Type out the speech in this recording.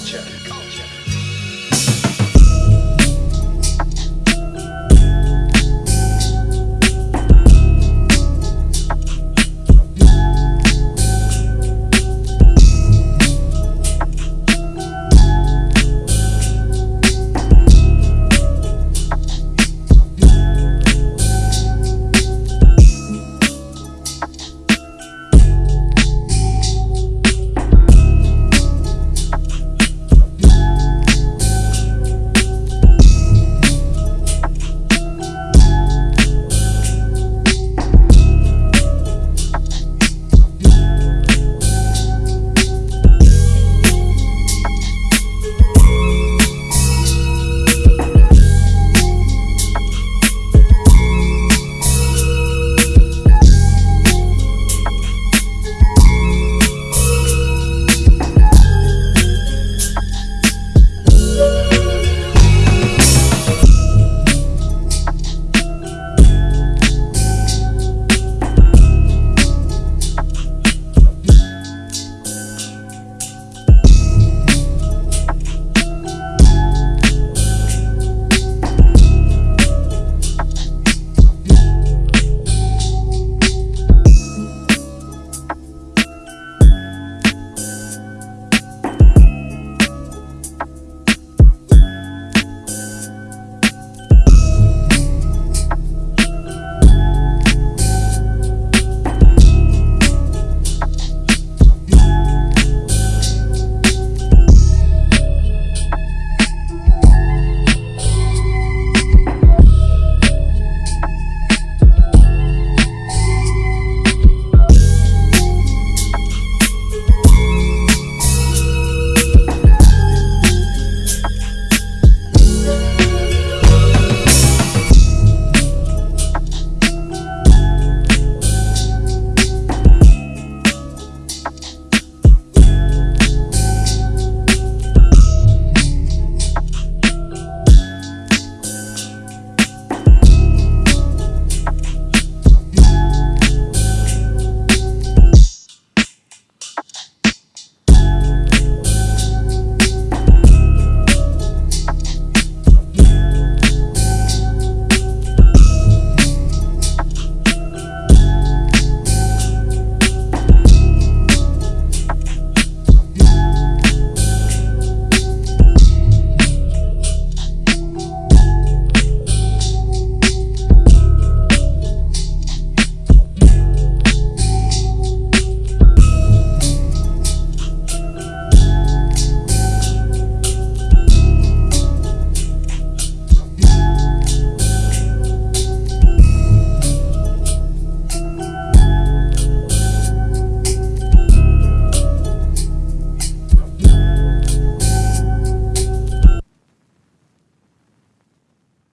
culture. culture.